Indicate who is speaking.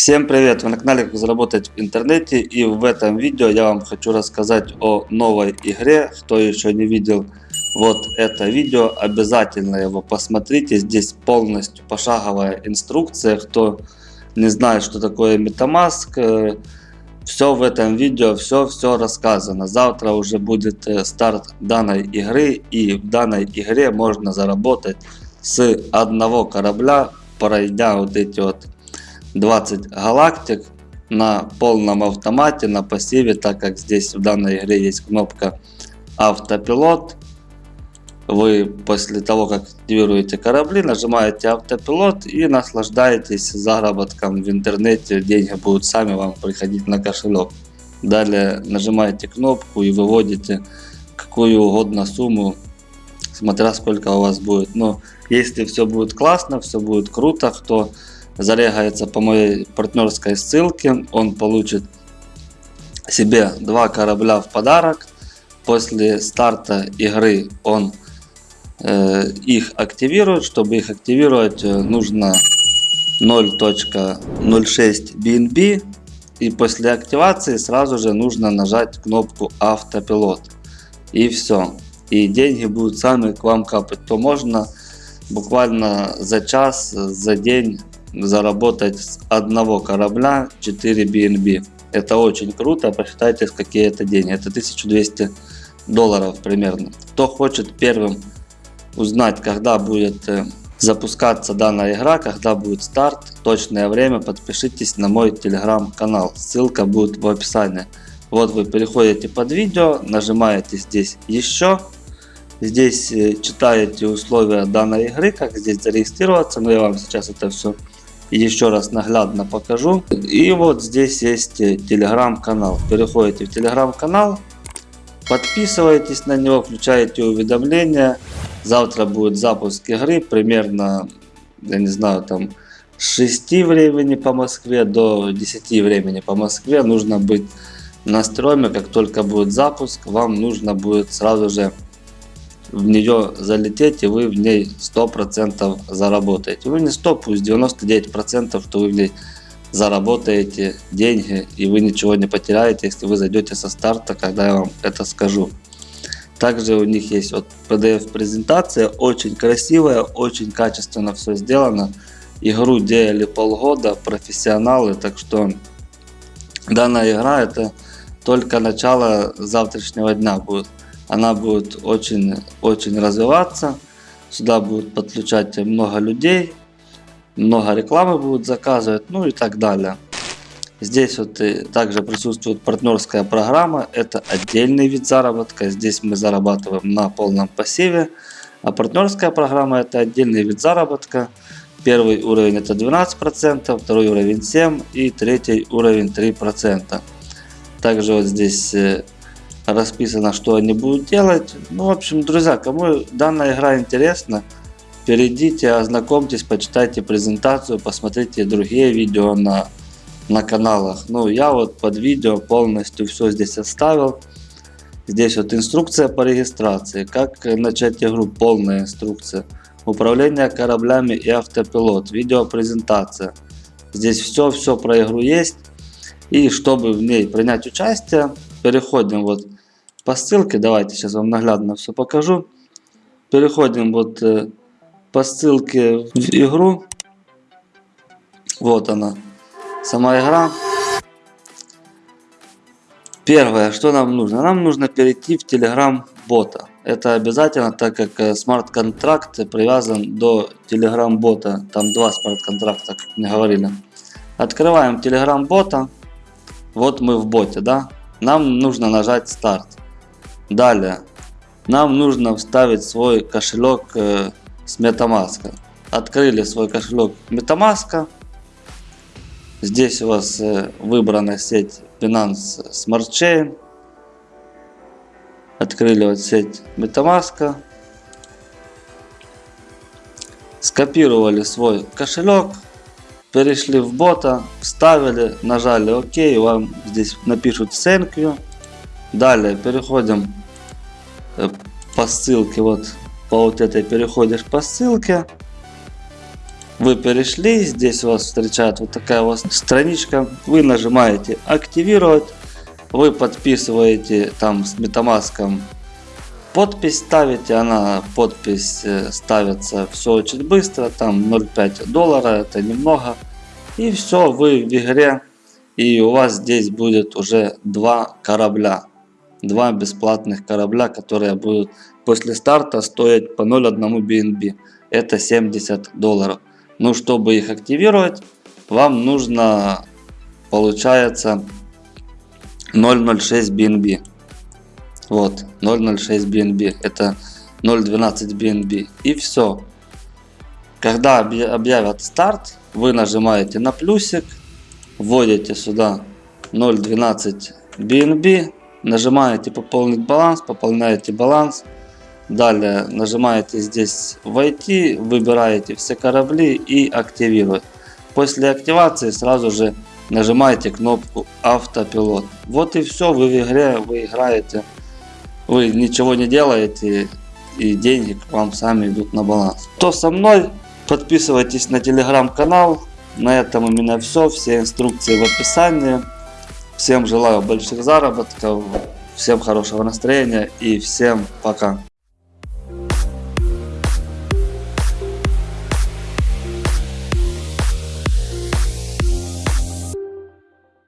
Speaker 1: Всем привет! Вы на канале Как заработать в интернете и в этом видео я вам хочу рассказать о новой игре. Кто еще не видел вот это видео, обязательно его посмотрите. Здесь полностью пошаговая инструкция. Кто не знает, что такое Metamask, э, все в этом видео, все-все рассказано. Завтра уже будет э, старт данной игры и в данной игре можно заработать с одного корабля, пройдя вот эти вот 20 галактик на полном автомате, на пассиве, так как здесь в данной игре есть кнопка автопилот. Вы после того, как активируете корабли, нажимаете автопилот и наслаждаетесь заработком в интернете. Деньги будут сами вам приходить на кошелек. Далее нажимаете кнопку и выводите какую угодно сумму, смотря сколько у вас будет. Но если все будет классно, все будет круто, кто зарегается по моей партнерской ссылке, он получит себе два корабля в подарок. После старта игры он э, их активирует. Чтобы их активировать, э, нужно 0.06 BNB. И после активации сразу же нужно нажать кнопку автопилот. И все. И деньги будут сами к вам капать. То можно буквально за час, за день заработать с одного корабля 4 BNB. Это очень круто, посчитайте, какие это деньги. Это 1200 долларов примерно. Кто хочет первым узнать, когда будет э, запускаться данная игра, когда будет старт, точное время, подпишитесь на мой телеграм-канал. Ссылка будет в описании. Вот вы переходите под видео, нажимаете здесь еще. Здесь э, читаете условия данной игры, как здесь зарегистрироваться. Но я вам сейчас это все еще раз наглядно покажу. И вот здесь есть э, телеграм-канал. Переходите в телеграм-канал, подписывайтесь на него, включаете уведомления. Завтра будет запуск игры, примерно, я не знаю, там с 6 времени по Москве до 10 времени по Москве. Нужно быть на строме, как только будет запуск, вам нужно будет сразу же в нее залететь и вы в ней 100% заработаете. Вы не 100, пусть 99%, что вы в ней заработаете деньги и вы ничего не потеряете, если вы зайдете со старта, когда я вам это скажу. Также у них есть вот PDF презентация, очень красивая, очень качественно все сделано. Игру делали полгода, профессионалы, так что данная игра это только начало завтрашнего дня будет она будет очень, очень развиваться. Сюда будут подключать много людей, много рекламы будут заказывать, ну и так далее. Здесь вот и также присутствует партнерская программа, это отдельный вид заработка, здесь мы зарабатываем на полном пассиве, а партнерская программа это отдельный вид заработка. Первый уровень это 12%, второй уровень 7% и третий уровень 3%. Также вот здесь э, расписано, что они будут делать. Ну, в общем, друзья, кому данная игра интересна, перейдите, ознакомьтесь, почитайте презентацию, посмотрите другие видео на, на каналах. Ну, я вот под видео полностью все здесь оставил. Здесь вот инструкция по регистрации, как начать игру, полная инструкция. Управление кораблями и автопилот, видеопрезентация. Здесь все-все про игру есть. И чтобы в ней принять участие, переходим вот по ссылке. Давайте сейчас вам наглядно все покажу. Переходим вот э, по ссылке в игру. Вот она, сама игра. Первое, что нам нужно? Нам нужно перейти в Telegram бота. Это обязательно, так как э, смарт-контракт привязан до Telegram бота. Там два смарт-контракта, как мне говорили. Открываем Telegram бота. Вот мы в боте, да? Нам нужно нажать старт. Далее, нам нужно вставить свой кошелек э, с MetaMask. Открыли свой кошелек MetaMask. Здесь у вас э, выбрана сеть Binance Smart Chain. Открыли вот сеть MetaMask. Скопировали свой кошелек. Перешли в бота, вставили, нажали ОК, вам здесь напишут thank you. Далее переходим по ссылке, вот по вот этой переходишь по ссылке. Вы перешли, здесь вас встречает вот такая вот страничка. Вы нажимаете активировать. Вы подписываете там с MetaMask подпись ставите. Она подпись э, ставится все очень быстро. Там 0,5 доллара, это немного. И все, вы в игре. И у вас здесь будет уже два корабля. Два бесплатных корабля, которые будут после старта стоить по 0,1 BNB. Это 70 долларов. Ну, чтобы их активировать, вам нужно, получается, 0.06 BNB. Вот, 0.06 BNB. Это 0.12 BNB. И все. Когда объявят старт, вы нажимаете на плюсик, вводите сюда 0.12 BNB, нажимаете пополнить баланс, пополняете баланс. Далее нажимаете здесь войти, выбираете все корабли и активировать. После активации сразу же нажимаете кнопку автопилот. Вот и все, вы в игре, вы играете, вы ничего не делаете и деньги к вам сами идут на баланс. Кто со мной, подписывайтесь на телеграм-канал. На этом у меня все, все инструкции в описании. Всем желаю больших заработков, всем хорошего настроения и всем пока.